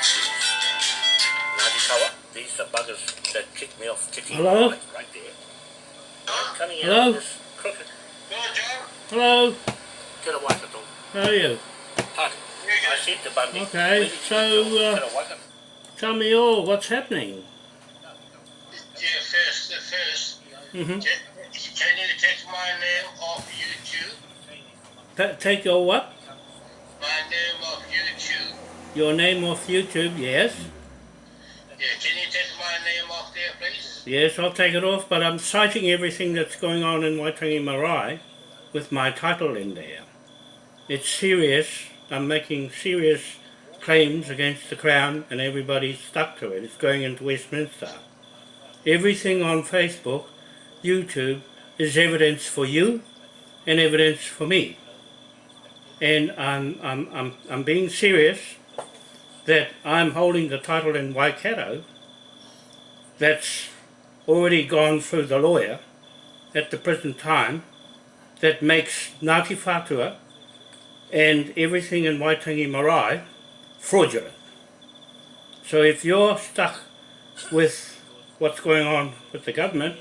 Ngāti these are buggers that kicked me off Tiki Hello? right, right there. I'm coming Hello? out this crooked. Hello, Te ra Waikato. how are you? Tati. I said to Bundy. Okay, "Where did you so, uh, Te ra Waikato. Tell me all, what's happening? Yeah, first, uh, first, Mm -hmm. can, can you take my name off YouTube? take your what? My name off YouTube. Your name off YouTube, yes. Yeah, can you take my name off there, please? Yes, I'll take it off, but I'm citing everything that's going on in Waitangi Marae with my title in there. It's serious. I'm making serious claims against the Crown and everybody's stuck to it. It's going into Westminster. Everything on Facebook, YouTube, is evidence for you and evidence for me. And I'm, I'm, I'm, I'm being serious that I'm holding the title in Waikato that's already gone through the lawyer at the present time that makes Ngāti Whātua and everything in Waitangi Marae fraudulent. So if you're stuck with what's going on with the government,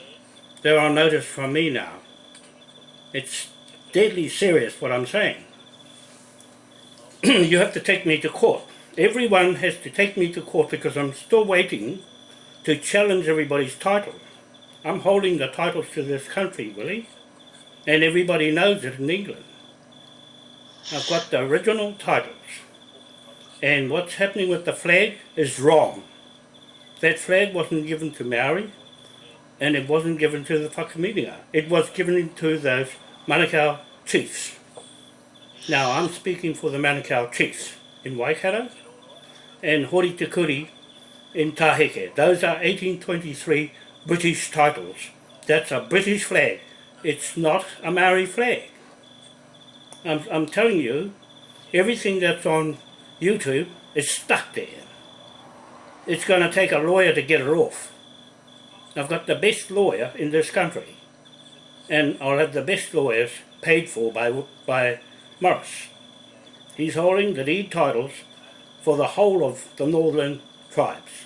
they're on notice from me now. It's deadly serious what I'm saying. you have to take me to court. Everyone has to take me to court because I'm still waiting to challenge everybody's title. I'm holding the titles to this country, Willie, and everybody knows it in England. I've got the original titles, and what's happening with the flag is wrong. That flag wasn't given to Maori, and it wasn't given to the Whakaminenga. It was given to those Manukau chiefs. Now, I'm speaking for the Manukau chiefs in Waikato and Hori in Taheke. Those are 1823 British titles. That's a British flag. It's not a Maori flag. I'm, I'm telling you, everything that's on YouTube is stuck there. It's going to take a lawyer to get it off. I've got the best lawyer in this country. And I'll have the best lawyers paid for by, by Morris. He's holding the deed titles for the whole of the northern tribes.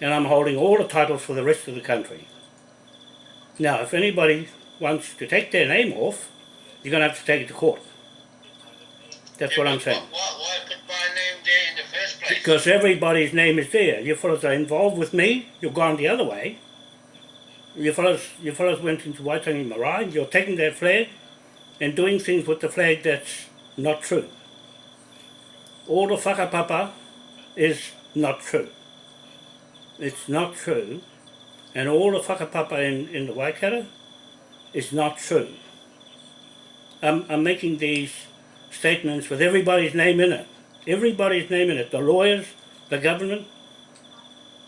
And I'm holding all the titles for the rest of the country. Now, if anybody wants to take their name off, you're going to have to take it to court. That's what I'm saying. Why, why put my name there in the first place? Because everybody's name is there. You fellows are involved with me, you've gone the other way. You fellows, you fellows went into Waitangi Marae, you're taking that flag and doing things with the flag that's not true. All the whakapapa is not true. It's not true. And all the whakapapa in, in the Waikato is not true. I'm, I'm making these statements with everybody's name in it. Everybody's name in it. The lawyers, the government,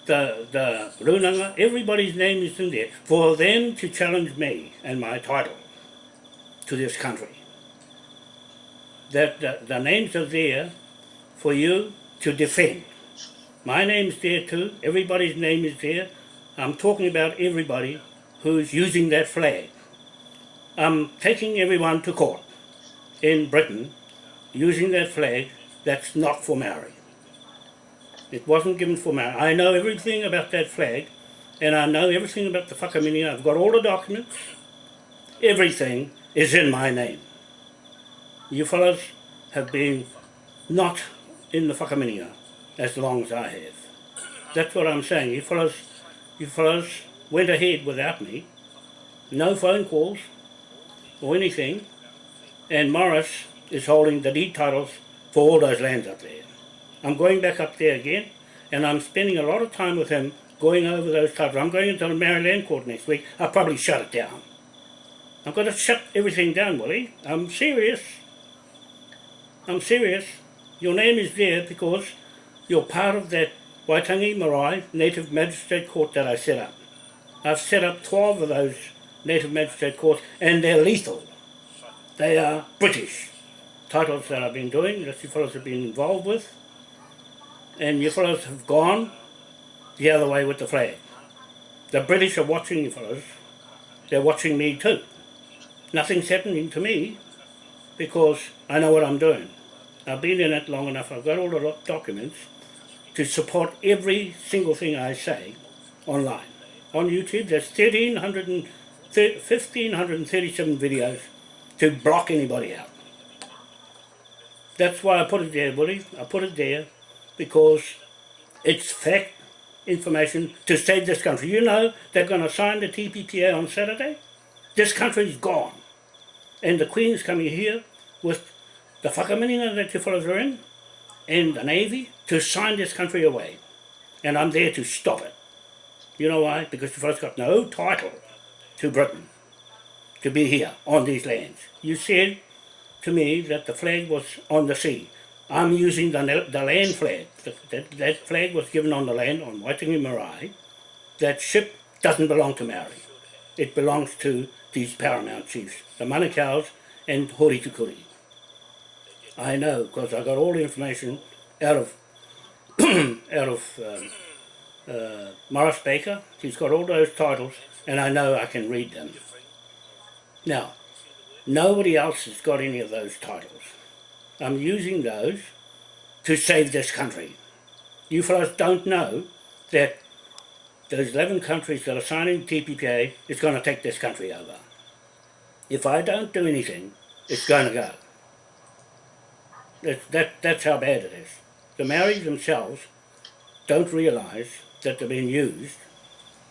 the, the runanga, everybody's name is in there for them to challenge me and my title to this country. That the, the names are there for you to defend. My name's there too, everybody's name is there. I'm talking about everybody who's using that flag. I'm taking everyone to court in Britain using that flag that's not for Maori. It wasn't given for Maori. I know everything about that flag and I know everything about the whakaminenga. I've got all the documents. Everything is in my name. You fellows have been not in the whakaminenga as long as I have. That's what I'm saying. You fellows, you fellows went ahead without me. No phone calls or anything. And Morris is holding the deed titles for all those lands up there. I'm going back up there again and I'm spending a lot of time with him going over those titles. I'm going into the Maori Land court next week. I'll probably shut it down. I'm going to shut everything down, Willie. I'm serious. I'm serious. Your name is there because you're part of that Waitangi Marae Native Magistrate Court that I set up. I've set up 12 of those Native Magistrate Courts and they're lethal. They are British titles that I've been doing, that you fellows have been involved with. And you fellows have gone the other way with the flag. The British are watching you fellows. They're watching me too. Nothing's happening to me because I know what I'm doing. I've been in it long enough. I've got all the documents. to support every single thing I say online. On YouTube, there's 1,300 and 1,537 videos to block anybody out. That's why I put it there, Willie. I put it there because it's fact information to save this country. You know they're going to sign the TPPA on Saturday? This country's gone. And the Queen's coming here with the whakaminenga that you fellows are in and the Navy to sign this country away. And I'm there to stop it. You know why? Because you fellows got no title to Britain to be here on these lands. You said to me that the flag was on the sea. I'm using the, the land flag. That, that flag was given on the land on Waitangi Marae. That ship doesn't belong to Maori. It belongs to these paramount chiefs, the Manukau's and Hori Tukuri. I know because I got all the information out of out of um, uh, Morris Baker. He's got all those titles, and I know I can read them. Now, nobody else has got any of those titles. I'm using those to save this country. You fellows don't know that those 11 countries that are signing TPPA is going to take this country over. If I don't do anything, it's going to go. That, that, that's how bad it is. The Maoris themselves don't realise that they're being used,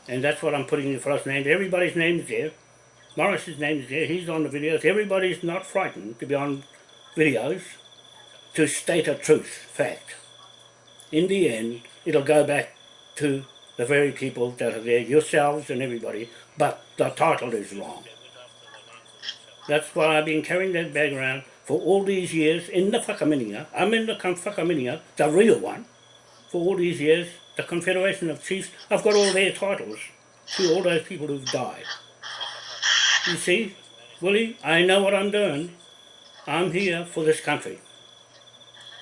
and that's what I'm putting in fellows' names. Everybody's name's there. Morris's name's there. He's on the videos. Everybody's not frightened to be on videos to state a truth, fact. In the end, it'll go back to the very people that are there, yourselves and everybody, but the title is wrong. That's why I've been carrying that bag around for all these years in the whakaminenga. I'm in the whakaminenga, the real one, for all these years. The Confederation of Chiefs, I've got all their titles to all those people who've died. You see, Willie, I know what I'm doing. I'm here for this country.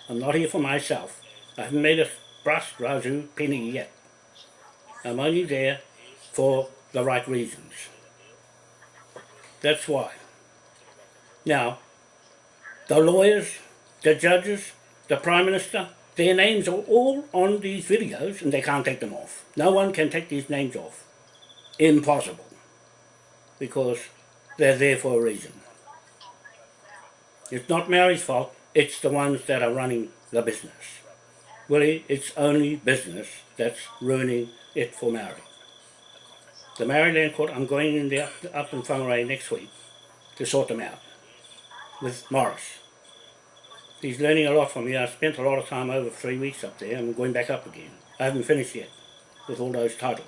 I'm not here for myself. I haven't made a brass razoo penny yet. I'm only there for the right reasons. That's why. Now, the lawyers, the judges, the Prime Minister, their names are all on these videos and they can't take them off. No one can take these names off. Impossible. Because they're there for a reason. It's not Mary's fault, it's the ones that are running the business. Willie, it's only business that's ruining it for Mary. The Maori Land Court, I'm going in there up in Whangarei next week to sort them out with Morris. He's learning a lot from me. I spent a lot of time over three weeks up there. and I'm going back up again. I haven't finished yet with all those titles.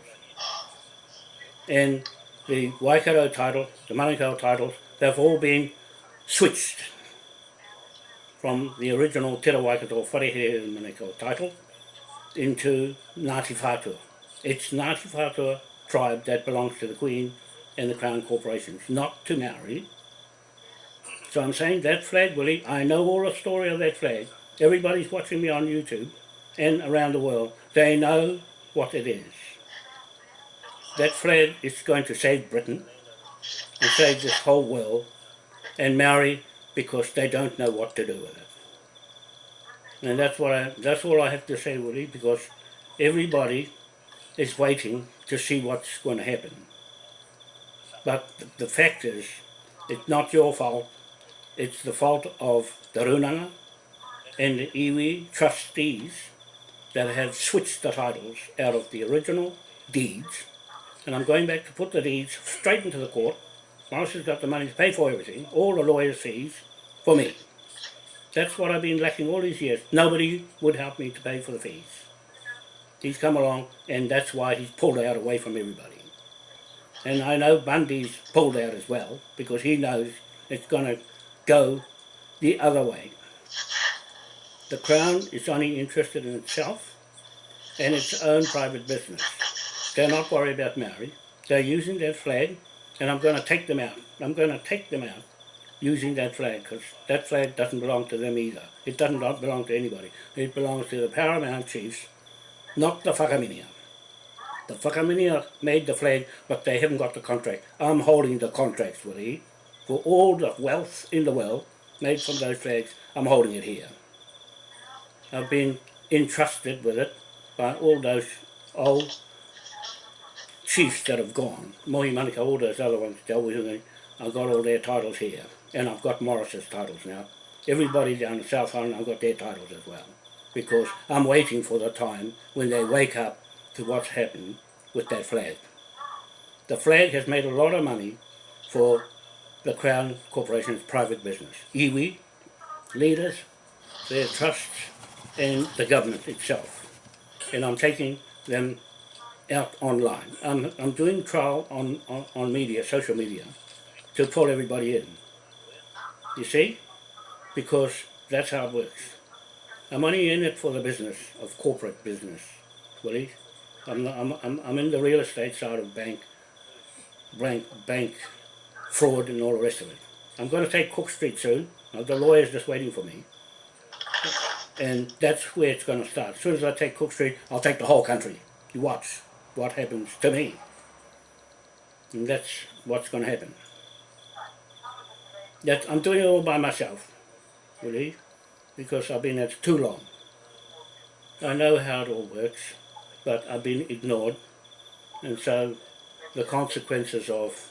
And the Waikato title, the Manukau titles, they've all been switched from the original Te Waikato Wharehere and Manukau title into Ngāti Whātua. It's Ngāti Whātua tribe that belongs to the Queen and the Crown Corporations, not to Maori. So I'm saying that flag, Willie, I know all the story of that flag. Everybody's watching me on YouTube and around the world. They know what it is. That flag is going to save Britain and save this whole world and Maori because they don't know what to do with it. And that's what I that's all I have to say, Willie, because everybody is waiting to see what's going to happen. But the, the fact is, it's not your fault. It's the fault of the Runanga and the iwi trustees that have switched the titles out of the original deeds. And I'm going back to put the deeds straight into the court. Morris has got the money to pay for everything, all the lawyer's fees, for me. That's what I've been lacking all these years. Nobody would help me to pay for the fees. He's come along, and that's why he's pulled out away from everybody. And I know Bundy's pulled out as well, because he knows it's going to go the other way. The Crown is only interested in itself and its own private business. They're not worried about Maori. They're using that flag, and I'm going to take them out. I'm going to take them out using that flag, because that flag doesn't belong to them either. It doesn't belong to anybody. It belongs to the paramount chiefs, not the Whakaminia. The Whakaminia made the flag, but they haven't got the contract. I'm holding the contracts, Willie. For all the wealth in the world made from those flags, I'm holding it here. I've been entrusted with it by all those old chiefs that have gone. Mohi Manukau, all those other ones, I've got all their titles here. And I've got Morris's titles now. Everybody down the South Island, I've got their titles as well. Because I'm waiting for the time when they wake up to what's happened with that flag. The flag has made a lot of money for the Crown Corporation's private business. Iwi, leaders, their trusts, and the government itself. And I'm taking them out online. I'm, I'm doing trial on, on, on media, social media, to pull everybody in. You see? Because that's how it works. I'm only in it for the business, of corporate business, Willie. I'm, I'm, I'm, I'm in the real estate side of bank, bank, bank fraud and all the rest of it. I'm going to take Cook Street soon. The lawyer's just waiting for me. And that's where it's going to start. As soon as I take Cook Street, I'll take the whole country. You watch what happens to me. And that's what's going to happen. That I'm doing it all by myself, really, because I've been at it too long. I know how it all works, but I've been ignored, and so the consequences of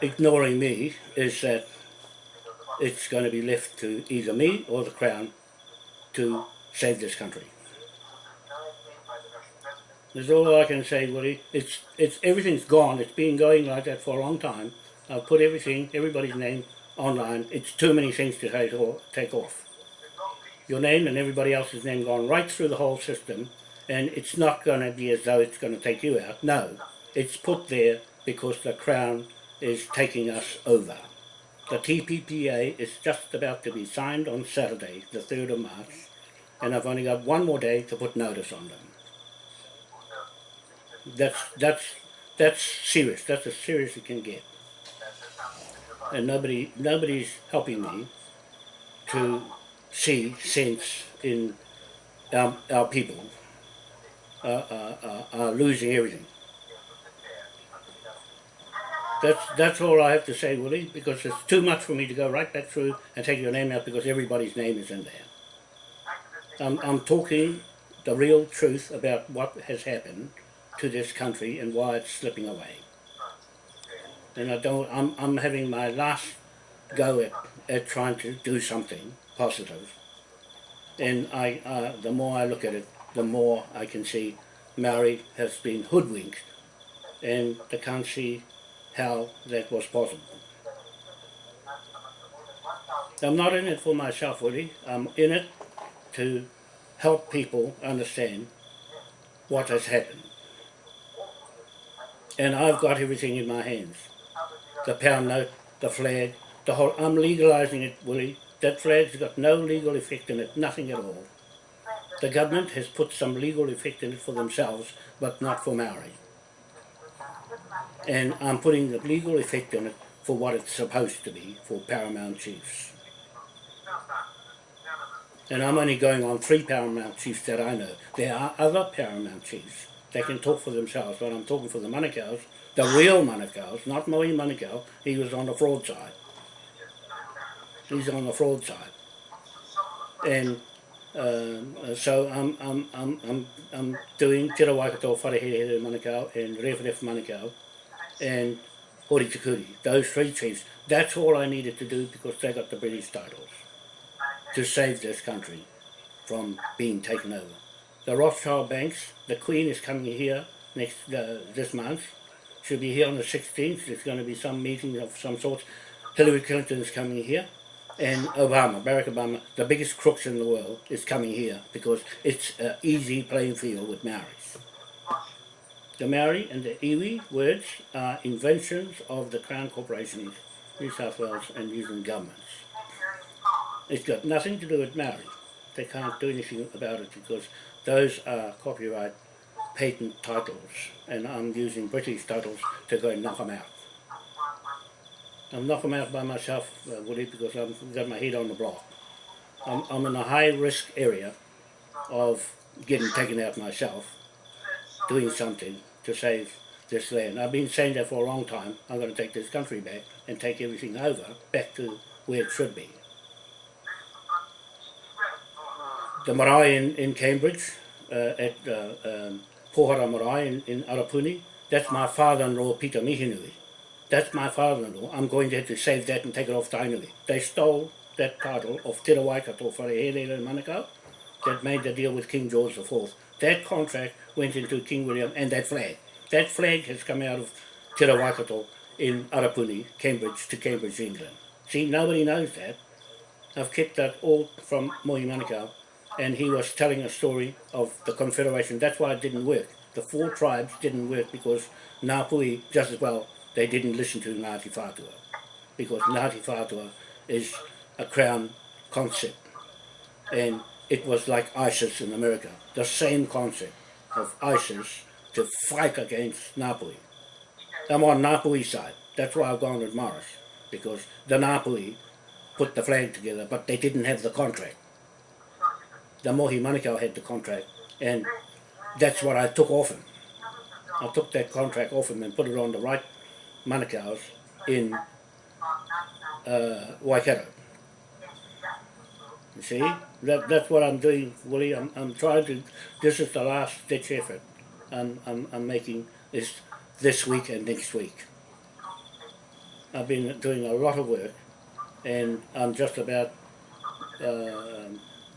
ignoring me is that it's going to be left to either me or the Crown to save this country. That's all I can say, Woody. It's it's everything's gone. It's been going like that for a long time. I've put everything, everybody's name online. It's too many things to take off. Take off. Your name and everybody else's name gone right through the whole system, and it's not going to be as though it's going to take you out. No, it's put there because the Crown is taking us over. The TPPA is just about to be signed on Saturday, the 3rd of March, and I've only got one more day to put notice on them. That's that's that's serious. That's as serious as it can get. And nobody nobody's helping me to see sense in our, our people uh, uh, uh, are losing everything. That's that's all I have to say, Willie, because it's too much for me to go right back through and take your name out because everybody's name is in there. I'm, I'm talking the real truth about what has happened to this country and why it's slipping away. And I don't, I'm, I'm having my last go at, at trying to do something positive. And I, uh, the more I look at it, the more I can see Maori has been hoodwinked and the see how that was possible. I'm not in it for myself, really. I'm in it to help people understand what has happened. And I've got everything in my hands. The pound note, the flag, the whole, I'm legalising it, Willie. That flag's got no legal effect in it, nothing at all. The government has put some legal effect in it for themselves, but not for Maori. And I'm putting the legal effect on it for what it's supposed to be, for paramount chiefs. And I'm only going on three paramount chiefs that I know. There are other paramount chiefs. They can talk for themselves, but I'm talking for the Manukau's, the real Manukau's, not Mohi Manukau. He was on the fraud side. He's on the fraud side. And um, so I'm, I'm, I'm, I'm, I'm doing Te Waikato, Wharehere Manukau and Rewharef Manukau and Hori Tikuri, those three chiefs. That's all I needed to do because they got the British titles to save this country from being taken over. The Rothschild banks, the Queen is coming here next uh, this month. She'll be here on the 16th. There's going to be some meeting of some sort. Hillary Clinton is coming here. And Obama, Barack Obama, the biggest crooks in the world, is coming here because it's an easy playing field with Maoris. The Maori and the iwi words are inventions of the Crown Corporation, in New South Wales and New Zealand governments. It's got nothing to do with Maori. They can't do anything about it because those are copyright patent titles and I'm using British titles to go knock them out. I'm knock them out by myself, uh, Woody, because I've got my head on the block. I'm, I'm in a high risk area of getting taken out myself, doing something to save this land. I've been saying that for a long time. I'm going to take this country back and take everything over, back to where it should be. The marae in, in Cambridge, uh, at uh, um, Pohara Marae in, in Arapuni, that's my father-in-law Peter Mihinui. That's my father-in-law. I'm going there to save that and take it off Tainui. They stole that title of Te Rawaikato Wharehere in Manukau that made the deal with King George IV. That contract went into King William and that flag. That flag has come out of Te Rawaikato in Arapuni, Cambridge to Cambridge, England. See, nobody knows that. I've kept that all from Mohi Manukau and he was telling a story of the Confederation. That's why it didn't work. The four tribes didn't work because Ngāpuhi, just as well, they didn't listen to Ngāti Whātua. Because Ngāti Whātua is a crown concept. And it was like ISIS in America. The same concept of ISIS to fight against Ngāpuhi. I'm on Ngāpuhi's side. That's why I've gone with Morris. Because the Ngāpuhi put the flag together, but they didn't have the contract. The Mohi Manukau had the contract, and that's what I took off him. I took that contract off him and put it on the right Manukau's in uh, Waikato. You see, that, that's what I'm doing, Willie. I'm, I'm trying to, this is the last ditch effort I'm, I'm, I'm making is this week and next week. I've been doing a lot of work and I'm just about uh,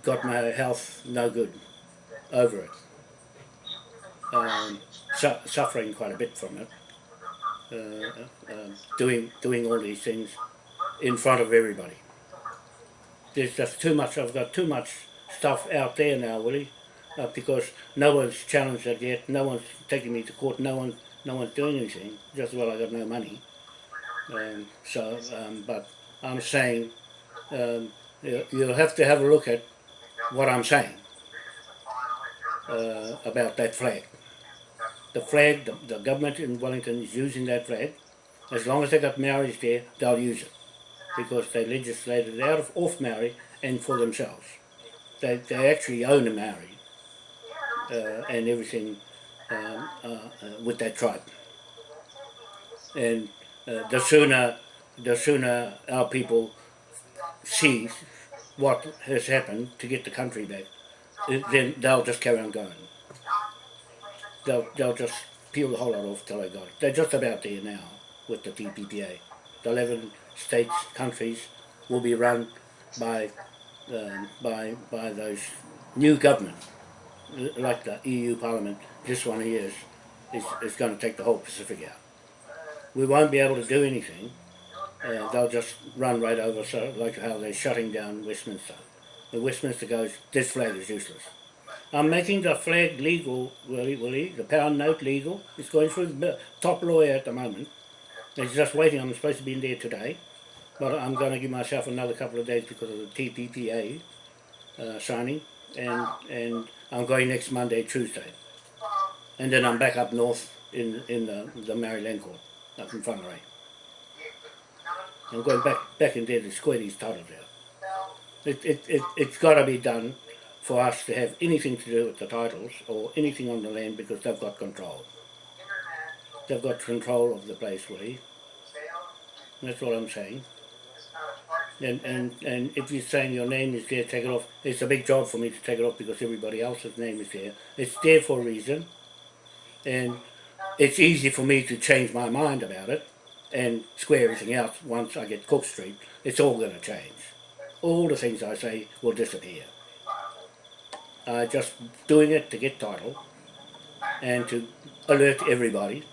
got my health no good over it. Um, su suffering quite a bit from it. Uh, uh, doing doing all these things in front of everybody. There's just too much. I've got too much stuff out there now, Willie, uh, because no one's challenged it yet. No one's taking me to court. No one, no one's doing anything. Just well, I've got no money. Um, so, um, but I'm saying um, you, you'll have to have a look at what I'm saying uh, about that flag. The flag, the, the government in Wellington is using that flag. As long as they got Maoris there, they'll use it. Because they legislated out of off Maori and for themselves. They, they actually own a Maori uh, and everything um, uh, uh, with that tribe. And uh, the sooner the sooner our people see what has happened to get the country back, then they'll just carry on going. They'll, they'll just peel the whole lot off till they got it. They're just about there now with the TPPA. The 11 states, countries will be run by, um, by, by those new governments, like the EU Parliament. This one here is, is, is going to take the whole Pacific out. We won't be able to do anything uh, they'll just run right over, so like how they're shutting down Westminster. The Westminster goes, this flag is useless. I'm making the flag legal, Willie, Willie, the pound note legal. It's going through the top lawyer at the moment. He's just waiting, I'm supposed to be in there today. But I'm going to give myself another couple of days because of the TPPA uh, signing. And, and I'm going next Monday, Tuesday. And then I'm back up north in, in the, the Maori Land court, up in Whangarei. I'm going back back in there to square these titles out. It, it, it, it's got to be done for us to have anything to do with the titles or anything on the land because they've got control. They've got control of the place, Willie. That's what I'm saying. And, and, and if you're saying your name is there, take it off. It's a big job for me to take it off because everybody else's name is there. It's there for a reason. And it's easy for me to change my mind about it and square everything out once I get Cook Street, it's all going to change. All the things I say will disappear. i uh, just doing it to get title and to alert everybody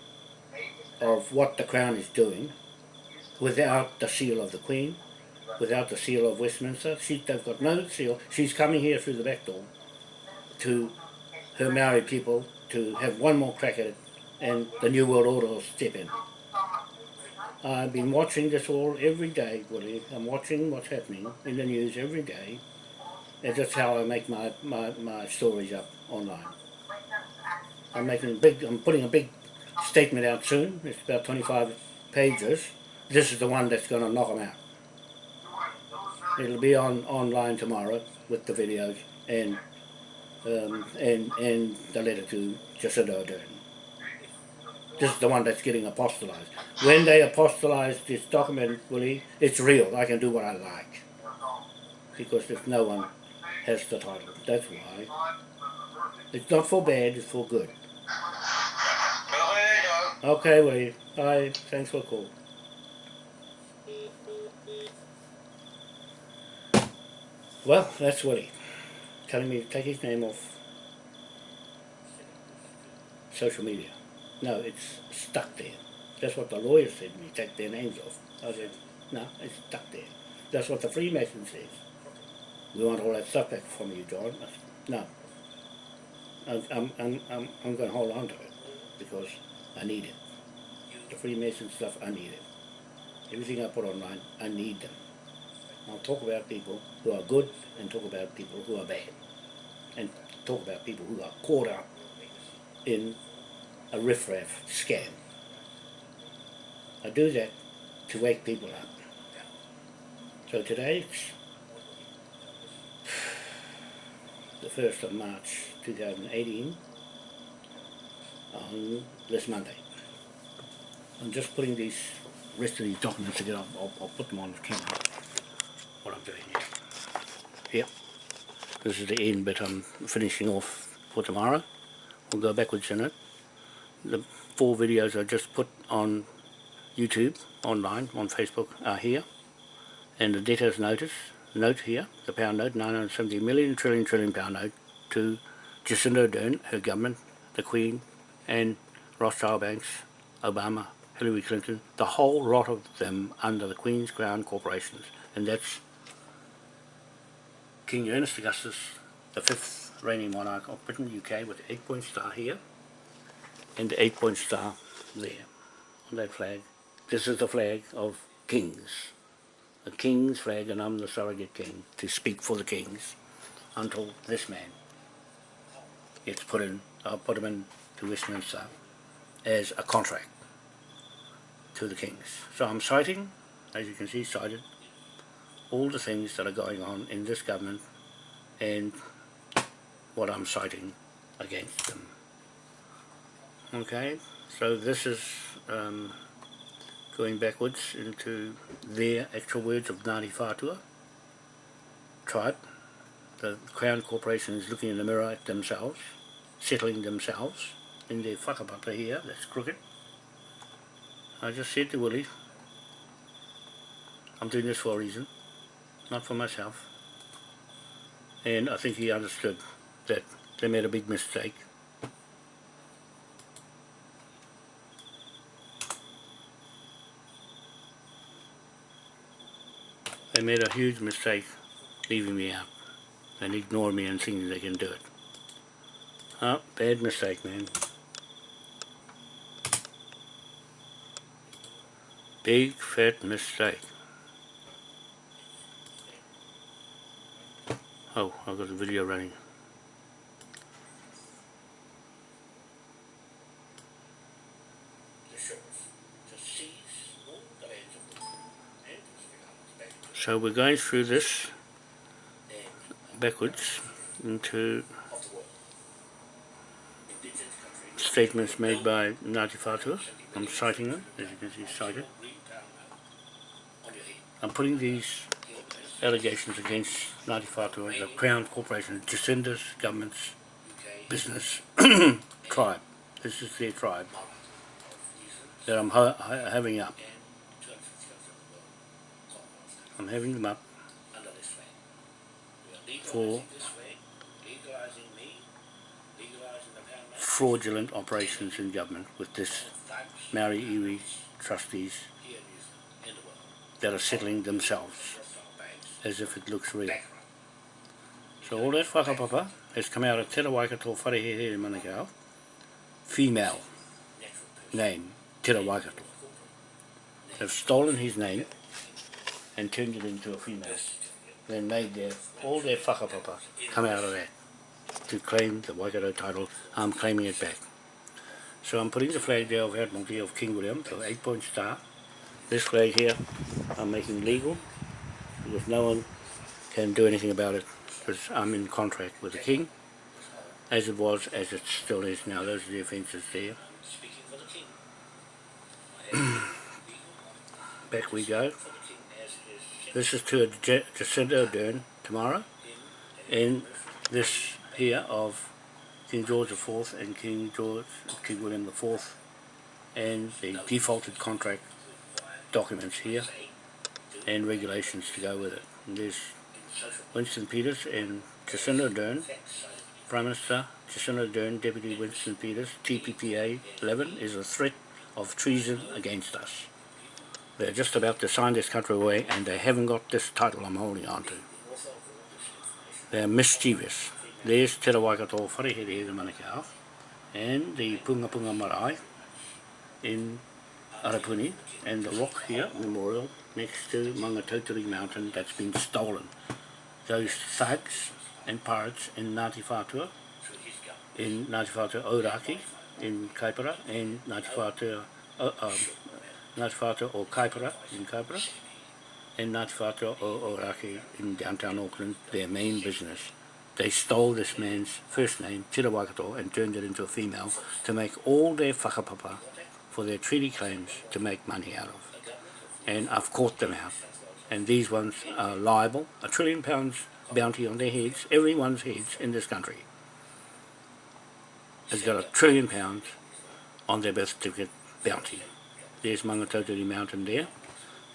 of what the Crown is doing without the seal of the Queen, without the seal of Westminster. She, they've got no seal. She's coming here through the back door to her Maori people to have one more crack at it and the New World Order will step in. I've been watching this all every day, Willie. I'm watching what's happening in the news every day. And that's how I make my, my, my stories up online. I'm making big, I'm putting a big statement out soon. It's about 25 pages. This is the one that's going to knock them out. It'll be on online tomorrow with the videos and um, and and the letter to Jacinda Ardern. This is the one that's getting apostolized. When they apostolize this document, Willie, it's real. I can do what I like. Because if no one has the title. That's why It's not for bad, it's for good. Well, there you go. Okay, Willie. Bye. Thanks for the call. Well, that's Willie. Telling me to take his name off social media. No, it's stuck there. That's what the lawyer said to me, take their names off. I said, no, it's stuck there. That's what the Freemason says. We want all that stuff back from you, John. I said, no. I'm, I'm, I'm, I'm, I'm going to hold on to it because I need it. The Freemason stuff, I need it. Everything I put online, I need them. I'll talk about people who are good and talk about people who are bad. And talk about people who are caught up in a riffraff scam. I do that to wake people up. So today, the 1st of March 2018, on this Monday. I'm just putting these rest of these documents together. I'll, I'll put them on the camera. What I'm doing here. Here. This is the end bit I'm finishing off for tomorrow. We'll go backwards in it. The four videos I just put on YouTube, online, on Facebook are here. And the debtors notice, note here, the pound note, 970 million trillion trillion pound note to Jacinda Ardern, her government, the Queen, and Rothschild Banks, Obama, Hillary Clinton, the whole lot of them under the Queen's Crown Corporations. And that's King Ernest Augustus, the fifth reigning monarch of Britain, UK, with the eight-point star here, and the eight-point star there, on that flag. This is the flag of kings. The king's flag, and I'm the surrogate king, to speak for the kings, until this man gets put in, I'll put him in to Westminster as a contract to the kings. So I'm citing, as you can see cited, all the things that are going on in this government and what I'm citing against them. Okay, so this is um, going backwards into their actual words of Ngāti Whātua tribe. The Crown Corporation is looking in the mirror at themselves, settling themselves in their whakapapa here, that's crooked. I just said to Willie, I'm doing this for a reason, not for myself. And I think he understood that they made a big mistake. They made a huge mistake leaving me out and ignoring me and thinking they can do it. Oh, bad mistake, man. Big fat mistake. Oh, I've got the video running. So we're going through this backwards into statements made by Ngāti Whātua. I'm citing them, as you can see cited. I'm putting these allegations against Ngāti Whātua, the Crown Corporation, Jacinda's government's business tribe. This is their tribe that I'm ha ha having up. I'm having them up for fraudulent operations in government with this Maori Iwi trustees that are settling themselves as if it looks real. So all that whakapapa has come out of Te Waikato Wharehehe in Manukau, female name, Te Waikato. They've stolen his name and turned it into a female. Then made their, all their whakapapa come out of that to claim the Waikato title. I'm claiming it back. So I'm putting the flag there of Admiralty of King William, the eight point star. This flag here I'm making legal because no one can do anything about it because I'm in contract with the King as it was, as it still is now. Those are the offences there. Back we go. This is to Jacinda Ardern tomorrow and this here of King George IV and King George, King William IV, and the defaulted contract documents here, and regulations to go with it. And there's Winston Peters and Jacinda Ardern, Prime Minister Jacinda Ardern, Deputy Winston Peters, TPPA 11 is a threat of treason against us. They're just about to sign this country away and they haven't got this title I'm holding on to. They're mischievous. There's Te Rawaikato Wharehere the Manukau and the Punga Punga Marae in Arapuni and the rock here, memorial, next to Mangatautari Mountain that's been stolen. Those thugs and pirates in Ngāti Whātua, in Ngāti Whātua Ōraki, in Kaipara, and Ngāti Whātua, uh, um, Ngāti Whātua o Kaipara, in Kaipara, and Ngāti Whātua o Ōraki in downtown Auckland, their main business. They stole this man's first name, Tira Waikato, and turned it into a female to make all their whakapapa for their treaty claims to make money out of. And I've caught them out. And these ones are liable, a trillion pounds bounty on their heads, everyone's heads in this country has got a trillion pounds on their birth certificate bounty. There's Mangatautari Mountain there,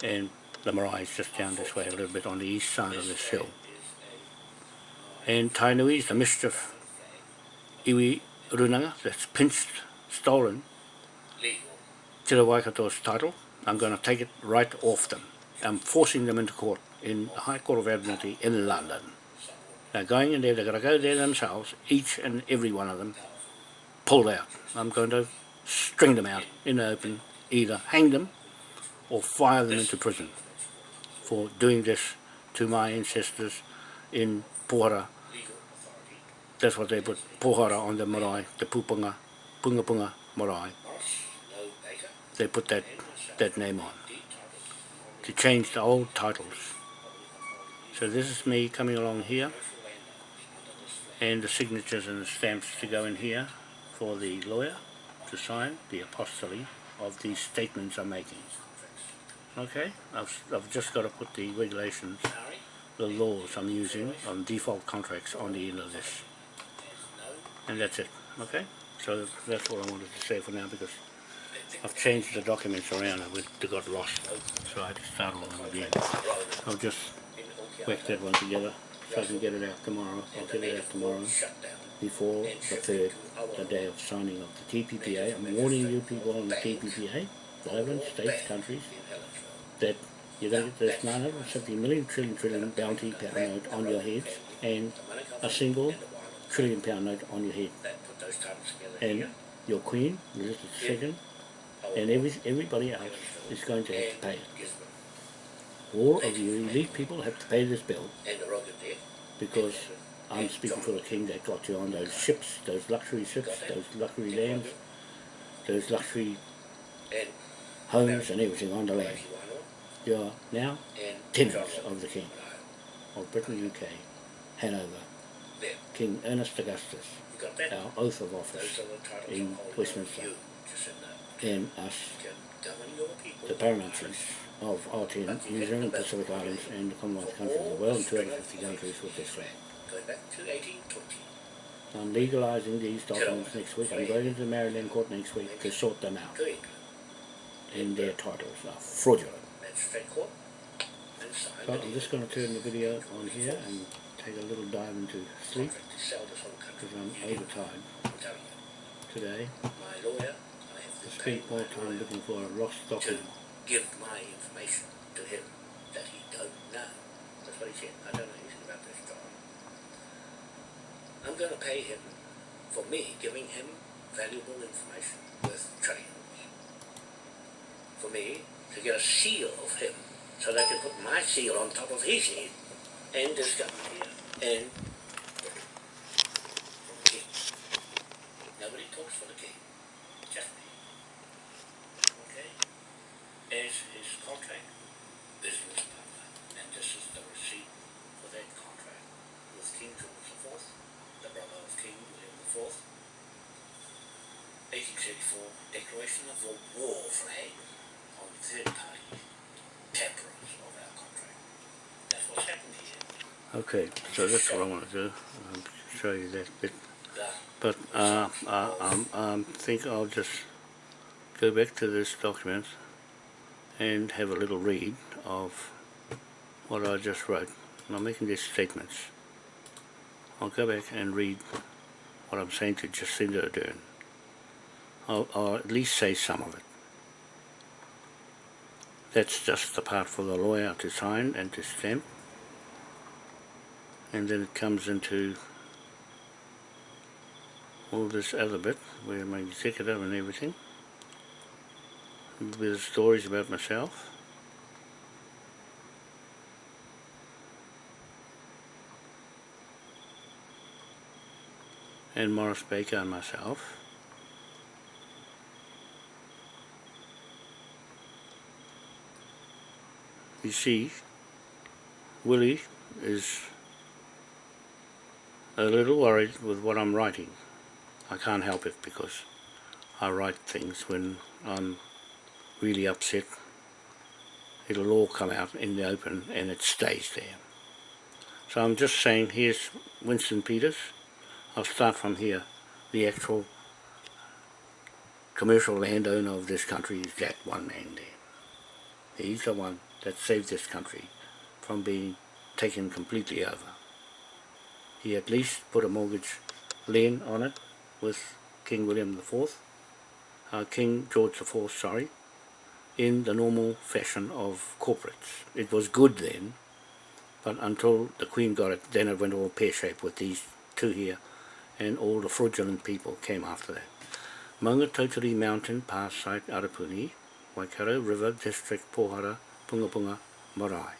and the Marae is just down this way a little bit on the east side of this hill. And Tainui is the mischief iwi runanga that's pinched, stolen Te Waikato's title. I'm going to take it right off them. I'm forcing them into court in the High Court of Admiralty in London. They're going in there, they're going to go there themselves, each and every one of them, pulled out. I'm going to string them out in the open, either hang them or fire them into prison for doing this to my ancestors in Pohara. That's what they put, Pohara on the marae, the Pupunga, Punga Punga marae. They put that, that name on to change the old titles. So this is me coming along here and the signatures and the stamps to go in here for the lawyer to sign the apostille of these statements I'm making. Okay, I've, I've just got to put the regulations, the laws I'm using on default contracts on the end of this. And that's it, okay? So that's all I wanted to say for now because I've changed the documents around and they got lost. So I had to start all over again. I'll just whack that one together so I can get it out tomorrow. I'll get it out tomorrow before the third, the day of signing of the TPPA. I'm warning you people on the TPPA, 11 states, countries, that you don't get this 970 million trillion trillion bounty pound note on your heads and a single trillion pound note on your head. And your queen, Elizabeth II, and every, everybody else is going to have to pay it. All of you elite people have to pay this bill because I'm speaking for the king that got you on those ships, those luxury ships, those luxury lands, those luxury homes and everything on the land. You are now tenants of the king of Britain, UK, Hanover, King Ernest Augustus, our oath of office in Westminster, and us, the paramount chiefs of Aotearoa, New Zealand, Pacific Islands, and the Commonwealth countries of the world, and 250 countries with this flag. I'm legalising these documents next week. I'm going to the Maori Land court next week to sort them out. And their titles are fraudulent. So I'm just going to turn the video on here and take a little dive into sleep because I'm overtired today. To spend more time looking for a lost document. give my information to him that he don't know. That's what he said. I don't know anything about this job. I'm going to pay him for me giving him valuable information worth trillions. For me to get a seal of him so they can put my seal on top of his head and this government here. And for the king. Nobody talks for the king. Just me. Okay? As his contract business partner. And this is the receipt for that contract with King George IV, the brother of King William IV. 1834 Declaration of the War flag on third party temperance of our contract. That's what's happened here. Okay, so that's what I want to do. I'll show you that bit But uh, I um, um, think I'll just go back to this document and have a little read of what I just wrote. And I'm making these statements. I'll go back and read what I'm saying to Jacinda Ardern. I'll, I'll at least say some of it. That's just the part for the lawyer to sign and to stamp. And then it comes into all this other bit where my executive and everything with stories about myself? And Morris Baker and myself? You see Willie is a little worried with what I'm writing. I can't help it because I write things when I'm really upset. It'll all come out in the open and it stays there. So I'm just saying, here's Winston Peters. I'll start from here. The actual commercial landowner of this country is that one man there. He's the one that saved this country from being taken completely over. He at least put a mortgage lien on it with King William IV, uh, King George IV, sorry, in the normal fashion of corporates. It was good then, but until the Queen got it, then it went all pear-shaped with these two here, and all the fraudulent people came after that. Mangatauteri Mountain, Pass Site, Arapuni, Waikato River District, Pohara, Pungapunga, Marae.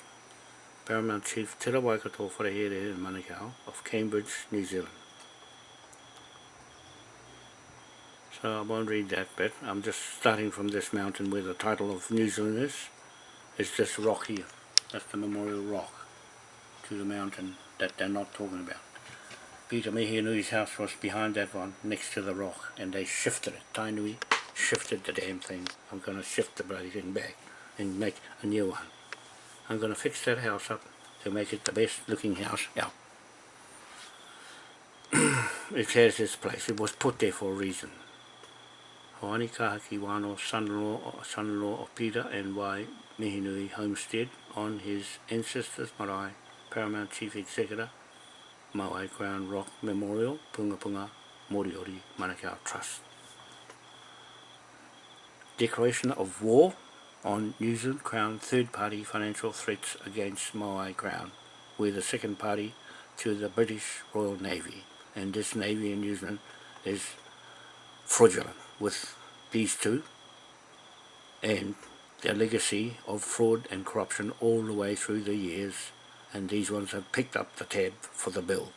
Paramount Chief Te Waikato Wharehere in Manukau of Cambridge, New Zealand. So I won't read that bit. I'm just starting from this mountain where the title of New Zealand is. It's this rock here. That's the memorial rock to the mountain that they're not talking about. Peter Mehianui's house was behind that one, next to the rock, and they shifted it. Tainui shifted the damn thing. I'm going to shift the bloody thing back and make a new one. I'm going to fix that house up to make it the best looking house out. it has its place. It was put there for a reason. Hoani Kahaki Wano, son-in-law son of Peter and Y. Mihinui Homestead on his ancestors' marae, Paramount Chief Executor, Maui Crown Rock Memorial, Punga Punga, Moriori, Manukau Trust. Declaration of war on New Zealand Crown third-party financial threats against Maui Crown. We're the second party to the British Royal Navy, and this Navy in New Zealand is fraudulent with these two and their legacy of fraud and corruption all the way through the years and these ones have picked up the tab for the bill.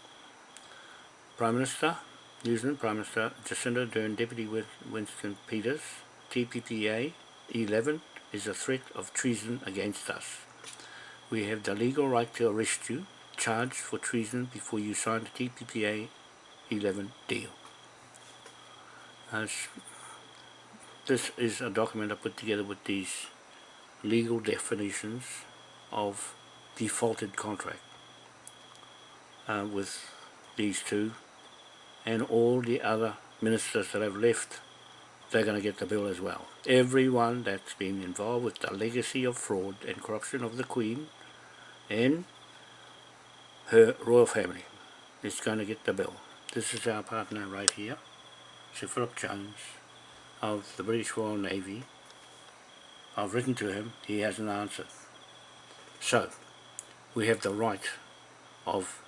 Prime Minister, New Zealand Prime Minister Jacinda Ardern, Deputy Winston Peters, TPPA 11 is a threat of treason against us. We have the legal right to arrest you, charged for treason before you sign the TPPA 11 deal. As this is a document I put together with these legal definitions of defaulted contract uh, with these two and all the other ministers that have left they're going to get the bill as well. Everyone that's been involved with the legacy of fraud and corruption of the Queen and her royal family is going to get the bill. This is our partner right here, Sir Philip Jones of the British Royal Navy. I've written to him, he hasn't answered. So, we have the right of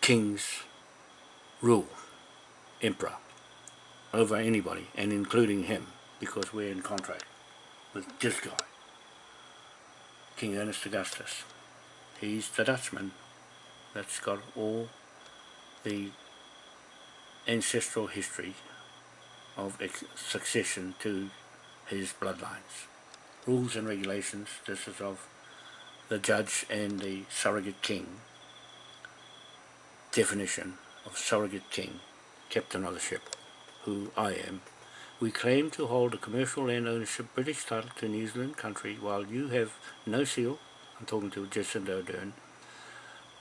king's rule, emperor, over anybody, and including him, because we're in contract with this guy, King Ernest Augustus. He's the Dutchman that's got all the ancestral history of succession to his bloodlines. Rules and regulations, this is of the judge and the surrogate king. Definition of surrogate king, captain of the ship, who I am. We claim to hold a commercial land ownership British title to New Zealand country while you have no seal, I'm talking to Jacinda Ardern,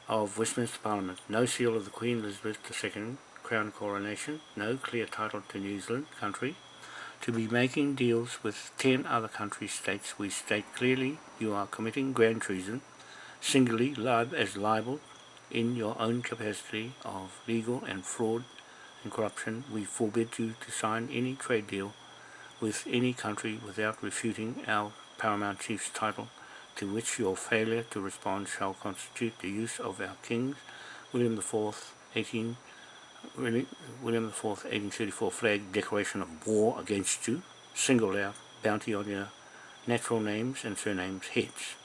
of Westminster Parliament, no seal of the Queen Elizabeth II, Crown coronation, no clear title to New Zealand country, to be making deals with 10 other country states, we state clearly you are committing grand treason, singly lib as libel in your own capacity of legal and fraud and corruption. We forbid you to sign any trade deal with any country without refuting our paramount chief's title, to which your failure to respond shall constitute the use of our King's William IV, 18, William IV, 1834 flag declaration of war against you, singled out bounty on your natural names and surnames heads,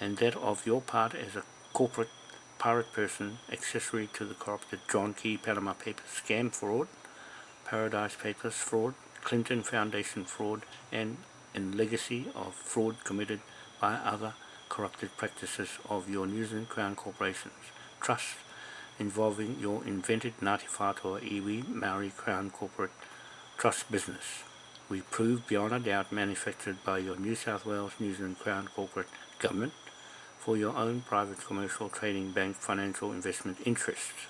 and that of your part as a corporate pirate person accessory to the corrupted John Key Panama Papers scam fraud, Paradise Papers fraud, Clinton Foundation fraud, and in legacy of fraud committed by other corrupted practices of your New Zealand Crown corporations, trusts involving your invented Ngāti Iwi Maori Crown corporate trust business. We prove beyond a doubt manufactured by your New South Wales New Zealand Crown corporate government for your own private commercial trading bank financial investment interests.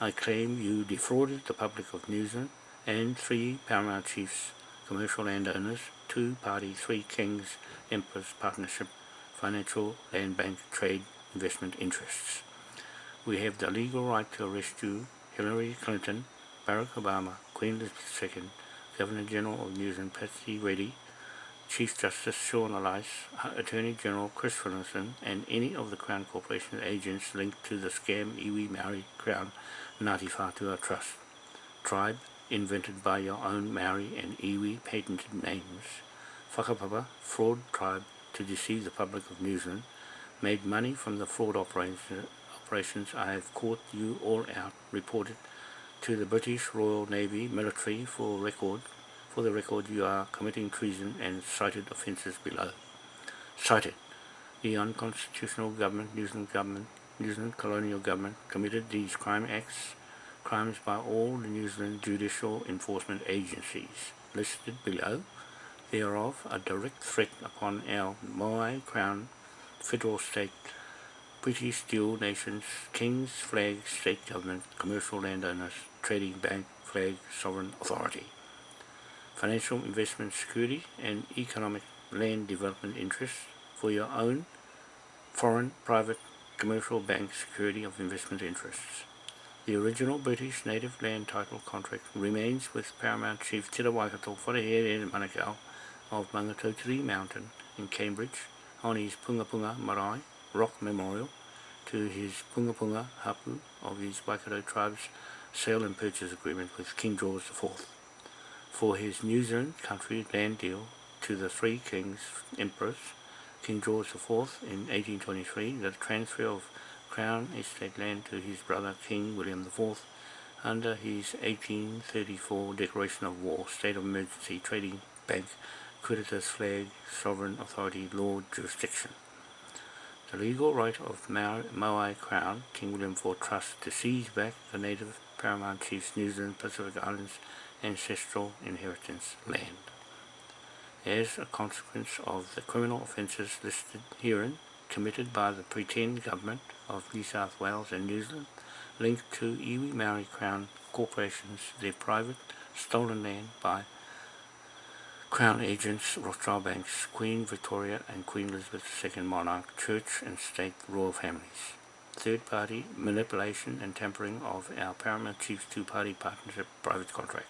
I claim you defrauded the public of New Zealand and three paramount chiefs, commercial landowners, two-party Three Kings Emperors Partnership financial land bank trade investment interests. We have the legal right to arrest you, Hillary Clinton, Barack Obama, Queen Elizabeth II, Governor General of New Zealand Patsy Reddy, Chief Justice Sian Elias, uh, Attorney General Chris Finlayson, and any of the Crown Corporation agents linked to the scam Iwi Maori Crown Ngāti Whātua Trust. Tribe, invented by your own Maori and Iwi patented names. Whakapapa, fraud tribe to deceive the public of New Zealand, made money from the fraud operation, operations I have caught you all out, reported to the British Royal Navy military for record for the record, you are committing treason and cited offences below. Cited. The unconstitutional government, New Zealand government, New Zealand colonial government, committed these crime acts, crimes by all the New Zealand judicial enforcement agencies listed below, thereof a direct threat upon our Moai Crown federal state British dual nations, kings, flag, state government, commercial landowners, trading bank, flag, sovereign authority financial investment security and economic land development interests for your own foreign private commercial bank security of investment interests. The original British native land title contract remains with Paramount Chief Tira Waikato Wharehere Manukau of Mangatotiri Mountain in Cambridge on his Punga Punga Marae Rock Memorial to his Punga Punga Hapu of his Waikato tribe's sale and purchase agreement with King George IV for his New Zealand country land deal to the Three Kings Emperors, King George IV in 1823, the transfer of Crown Estate land to his brother King William IV under his 1834 declaration of war, state of emergency, trading bank, creditors flag, sovereign authority, law, jurisdiction. The legal right of Moai Crown, King William IV Trust, to seize back the native paramount chiefs New Zealand Pacific Islands ancestral inheritance land. As a consequence of the criminal offences listed herein, committed by the pretend government of New South Wales and New Zealand, linked to Iwi Maori Crown corporations, their private stolen land by Crown agents, Rothschild banks, Queen Victoria and Queen Elizabeth II monarch, church and state royal families. Third party manipulation and tampering of our Paramount Chief's two-party partnership private contract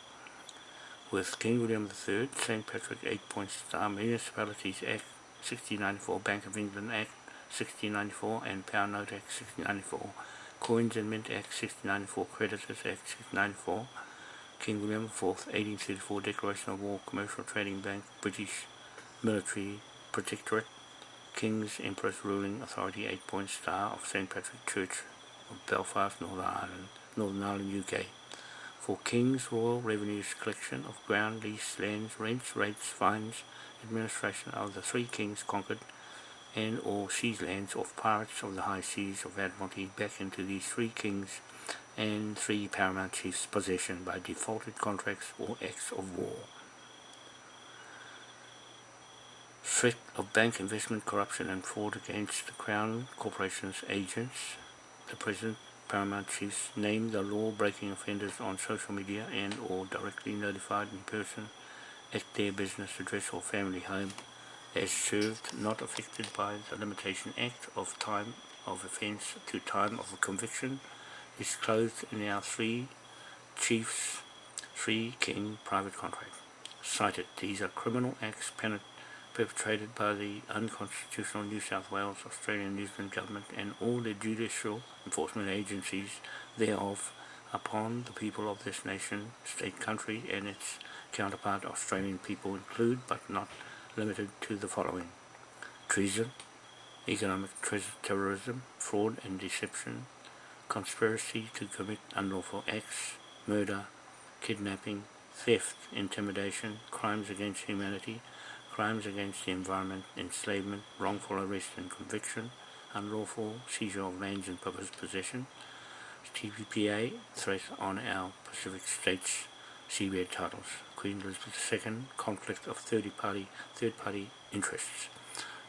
with King William III, St. Patrick 8 Point Star Municipalities Act 1694, Bank of England Act 1694 and Pound Note Act 1694, Coins and Mint Act 1694, Creditors Act 1694, King William IV 1834 Declaration of War, Commercial Trading Bank, British Military Protectorate, King's Empress Ruling Authority 8 Point Star of St. Patrick Church of Belfast, Northern Ireland, Northern Ireland, UK for King's Royal Revenues collection of ground, lease, lands, rents, rates, fines, administration of the three kings conquered and or seized lands of pirates of the high seas of Admiralty back into these three kings and three paramount chiefs' possession by defaulted contracts or acts of war. Threat of bank investment corruption and fraud against the Crown Corporation's agents, the President paramount chiefs name the law-breaking offenders on social media and or directly notified in person at their business address or family home as served not affected by the Limitation Act of time of offence to time of conviction is clothed in our three chiefs, three king private contract. Cited, these are criminal acts perpetrated by the unconstitutional New South Wales, Australian New Zealand government and all the judicial enforcement agencies thereof upon the people of this nation, state, country and its counterpart Australian people include but not limited to the following. Treason, economic terrorism, fraud and deception, conspiracy to commit unlawful acts, murder, kidnapping, theft, intimidation, crimes against humanity, crimes against the environment, enslavement, wrongful arrest and conviction, unlawful seizure of lands and public possession, TPPA, threat on our Pacific States seabed titles, Queen Elizabeth II, conflict of third-party third-party interests,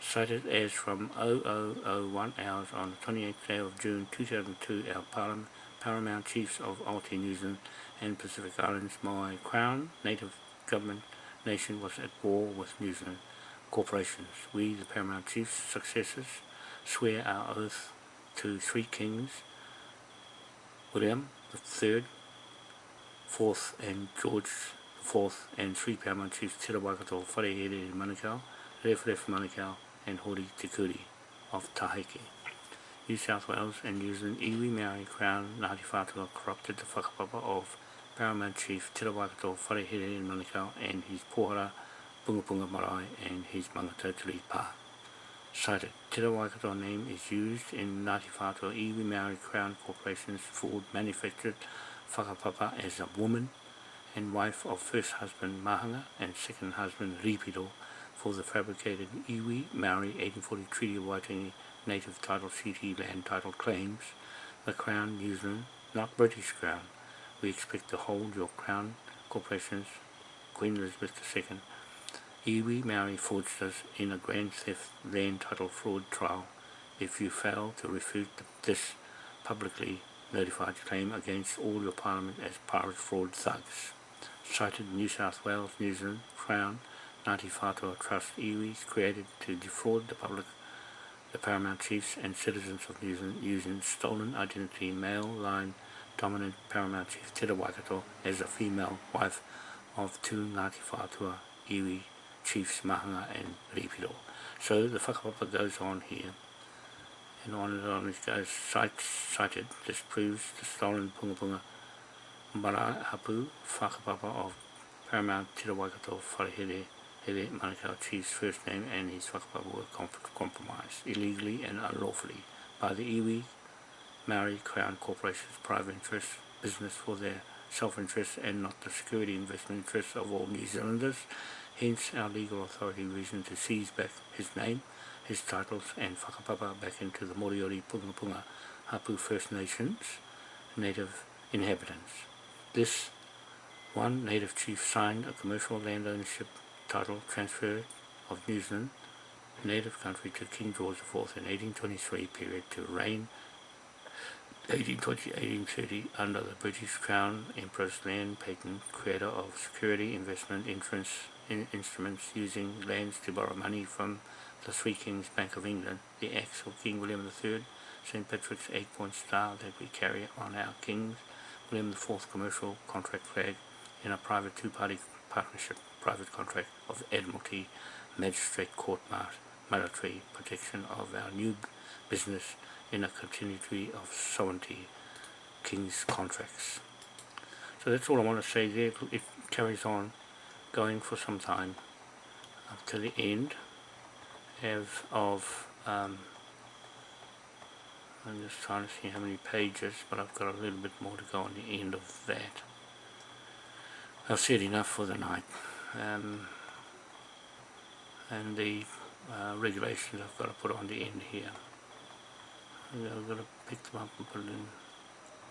cited as from 0001 hours on the 28th day of June 2002, our Paramount Chiefs of Aotearoa New Zealand and Pacific Islands, my Crown, Native Government Nation was at war with New Zealand corporations. We, the Paramount Chiefs, successors, swear our oath to three kings, William the Third, Fourth, and George the Fourth, and three Paramount Chiefs, Tira Waikato, Wharehere Manukau, Ref Ref Manukau, and Hori Te of Taheke. New South Wales and New Zealand iwi Maori Crown Ngāti Whātua corrupted the whakapapa of Paramount Chief Te Rawakato Wharehere Manukau and his pohara Punga Punga Marae and his mangata Turi Pā. Cited, Te Rawakato name is used in Ngāti Whātua Iwi Maori Crown Corporation's Ford manufactured whakapapa as a woman and wife of first husband Mahanga and second husband Ripiro for the fabricated Iwi Maori 1840 Treaty of Waitangi Native Title CT land title claims. The Crown New Zealand, not British Crown, we expect to hold your Crown Corporation's Queen Elizabeth II Iwi Maori fraudsters in a grand theft land title fraud trial. If you fail to refute this publicly notified claim against all your parliament as pirate fraud thugs. Cited New South Wales, New Zealand, Crown, Ngāti Whātua Trust Iwis created to defraud the public, the paramount chiefs and citizens of New Zealand using stolen identity male line dominant paramount chief Tera Waikato as a female wife of two Ngāti Whātua iwi chiefs Mahanga and Ripiro. So the whakapapa goes on here and on and on it goes cite, cited. This proves the stolen punga punga mara hapu whakapapa of paramount Te Waikato Wharehere Here Manukau Chief's first name and his whakapapa were comp compromised illegally and unlawfully by the iwi Maori Crown Corporation's private interest business for their self-interest and not the security investment interests of all New Zealanders. Hence our legal authority reason to seize back his name, his titles and whakapapa back into the Moriori Pungapunga Hapu First Nations native inhabitants. This one native chief signed a commercial land ownership title transfer of New Zealand native country to King George IV in 1823 period to reign 1820-1830 under the British Crown Empress Land Patent, creator of security investment insurance in instruments using lands to borrow money from the Three Kings Bank of England, the acts of King William III, St. Patrick's eight-point star that we carry on our King's William IV commercial contract flag in a private two-party partnership private contract of Admiralty Magistrate Court military protection of our new business in a continuity of sovereignty king's contracts. So that's all I want to say there. It carries on going for some time up to the end of, of um, I'm just trying to see how many pages, but I've got a little bit more to go on the end of that. I've said enough for the night. Um, and the uh, regulations I've got to put on the end here. I've got to pick them up and put it in.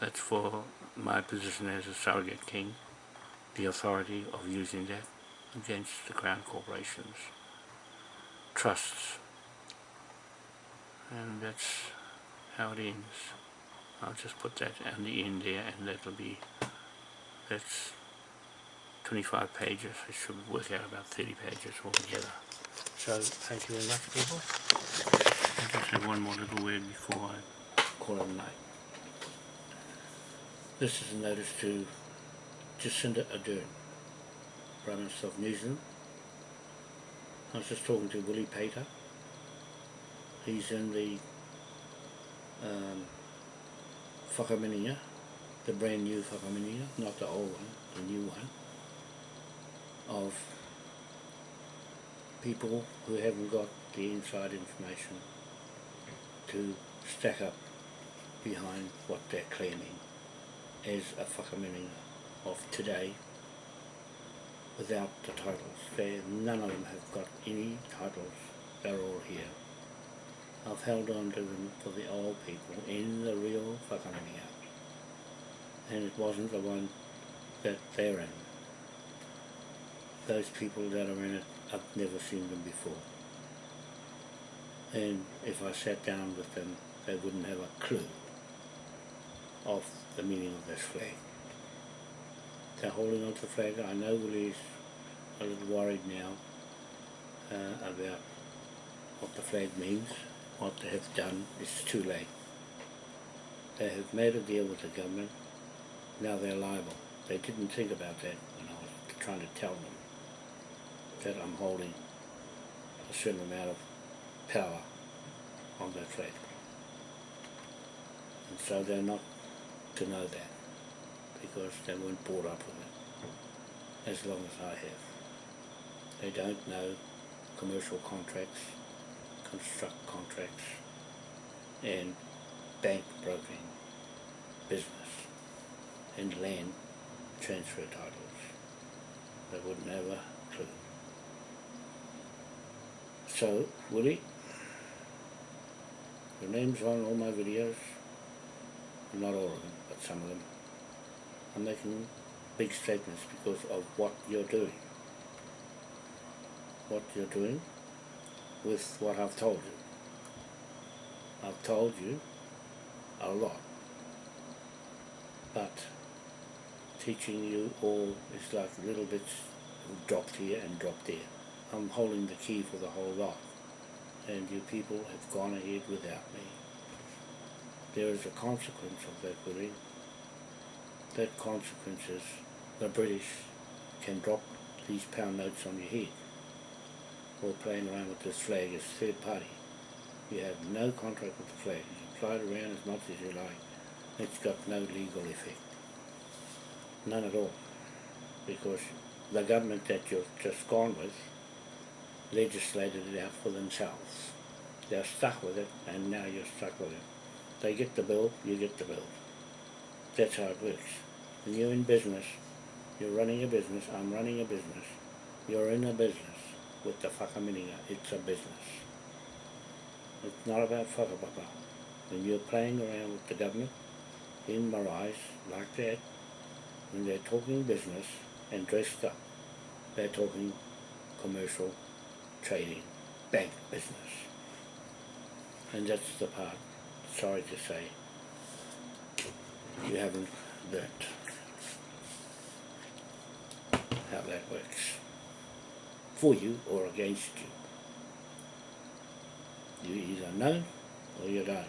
That's for my position as a surrogate king, the authority of using that against the crown corporations, trusts, and that's how it ends. I'll just put that on the end there and that'll be that's 25 pages it should work out about 30 pages altogether. So thank you very much people. I just have one more little word before I call it a night. This is a notice to Jacinda Ardern Prime Minister of New Zealand. I was just talking to Willie Pater. He's in the um, whakaminenga, the brand new whakaminenga, not the old one, the new one, of people who haven't got the inside information to stack up behind what they're claiming as a whakaminenga of today without the titles. They, none of them have got any titles, they're all here. I've held on to them for the old people in the real whakaminenga. And it wasn't the one that they're in. Those people that are in it, I've never seen them before. And if I sat down with them, they wouldn't have a clue of the meaning of this flag. They're holding on to the flag. I know Willie's a little worried now uh, about what the flag means what they have done is too late. They have made a deal with the government, now they're liable. They didn't think about that when I was trying to tell them that I'm holding a certain amount of power on that flag. And so they're not to know that because they weren't brought up with it as long as I have. They don't know commercial contracts construct contracts and bank broking business and land transfer titles. They wouldn't clue. So, Willie, your name's on all my videos, not all of them, but some of them. I'm making big statements because of what you're doing. What you're doing with what I've told you. I've told you a lot, but teaching you all is like little bits dropped here and dropped there. I'm holding the key for the whole lot, and you people have gone ahead without me. There is a consequence of that, Willie. That consequence is the British can drop these pound notes on your head or playing around with this flag as third party. You have no contract with the flag. You fly it around as much as you like. It's got no legal effect. None at all. Because the government that you've just gone with legislated it out for themselves. They're stuck with it and now you're stuck with it. They get the bill, you get the bill. That's how it works. When you're in business, you're running a business, I'm running a business, you're in a business with the whakaminenga, it's a business. It's not about whakapapa. When you're playing around with the government in Marais like that, when they're talking business and dressed up, they're talking commercial, trading, bank business. And that's the part, sorry to say, you haven't learnt how that works for you or against you. You either know or you don't.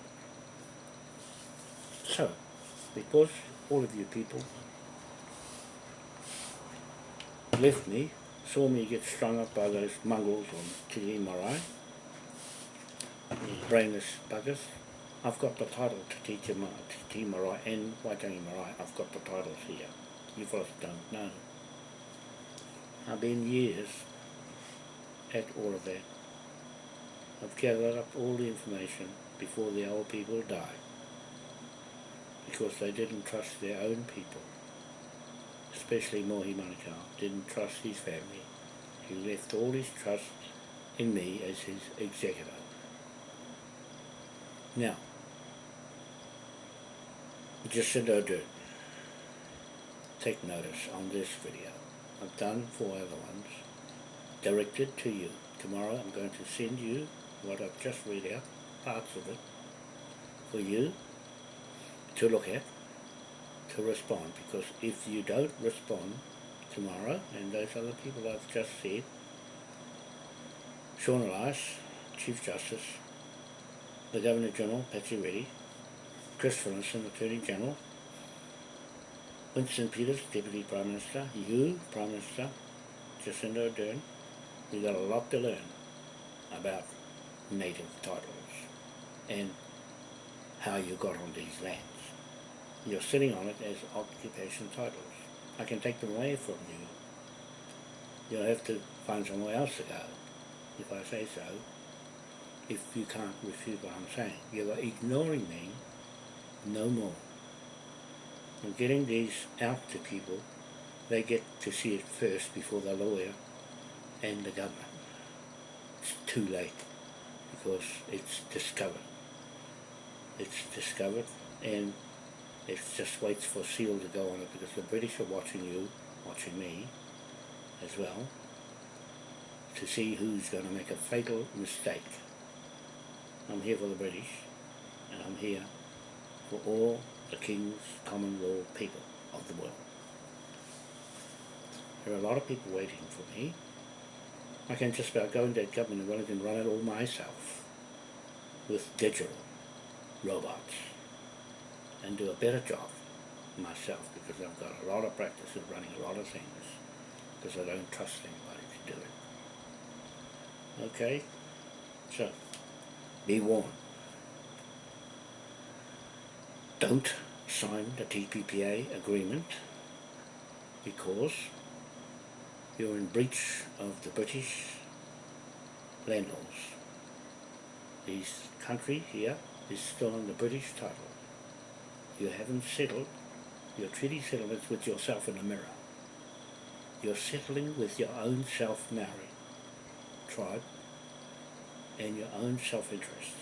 So, because all of you people left me, saw me get strung up by those mongrels on Te Marae, these brainless buggers, I've got the title to teach him Te Marae and Waitangi Marae. I've got the titles here. You fellas don't know. I've been years at all of that. I've gathered up all the information before the old people died because they didn't trust their own people, especially Mohi Manukau, didn't trust his family. He left all his trust in me as his executor. Now, Jacinda Ardern, take notice on this video. I've done four other ones directed to you. Tomorrow I'm going to send you what I've just read out, parts of it, for you to look at, to respond, because if you don't respond tomorrow, and those other people I've just said, Sian Elias, Chief Justice, the Governor General, Patsy Reddy, Chris Finlayson, Attorney General, Winston Peters, Deputy Prime Minister, you, Prime Minister, Jacinda Ardern, we got a lot to learn about native titles and how you got on these lands. You're sitting on it as occupation titles. I can take them away from you. You'll have to find somewhere else to go, if I say so, if you can't refute what I'm saying. You are ignoring me no more. I'm getting these out to people. They get to see it first before the lawyer and the government. It's too late because it's discovered. It's discovered and it just waits for seal to go on it because the British are watching you, watching me as well, to see who's going to make a fatal mistake. I'm here for the British and I'm here for all the King's common law people of the world. There are a lot of people waiting for me. I can just about go into that government and run it and run it all myself with digital robots and do a better job myself because I've got a lot of practice of running a lot of things because I don't trust anybody to do it. Okay? So, be warned. Don't sign the TPPA agreement because you're in breach of the British land laws. This country here is still on the British title. You haven't settled your treaty settlements with yourself in the mirror. You're settling with your own self-married tribe and your own self-interests.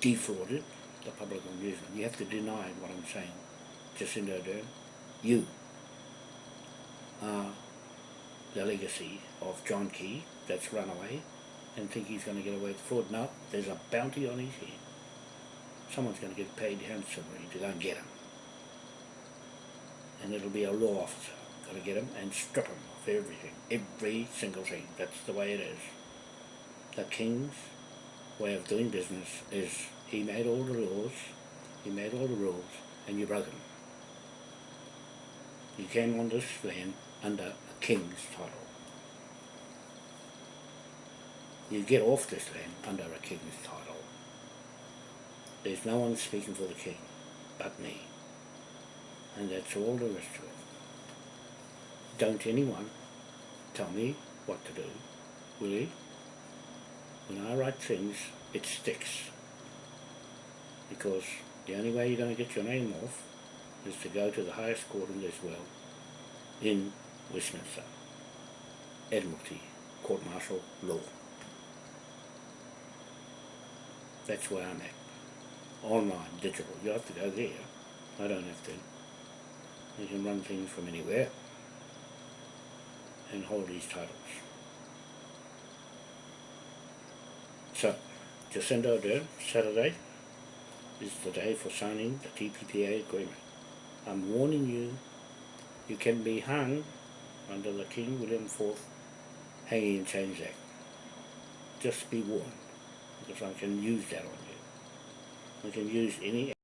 Defrauded the public of New Zealand. You have to deny what I'm saying. Jacinda Ardern, you are the legacy of John Key that's run away and think he's going to get away with fraud. No, there's a bounty on his head. Someone's going to get paid handsomely to go and get him. And it'll be a law officer going to get him and strip him of everything. Every single thing. That's the way it is. The king's way of doing business is he made all the laws, he made all the rules, and you broke them. You came on this land under a king's title. You get off this land under a king's title. There's no one speaking for the king but me. And that's all there is to it. Don't anyone tell me what to do, will you? When I write things, it sticks. Because the only way you're going to get your name off is to go to the highest court in this world, in Westminster, Admiralty, Court Martial Law. That's where I'm at. Online, digital. You have to go there. I don't have to. You can run things from anywhere and hold these titles. So, Jacinda Ardern, Saturday, is the day for signing the TPPA agreement. I'm warning you, you can be hung under the King William IV Hanging in Chains Act. Just be warned, because I can use that on you. I can use any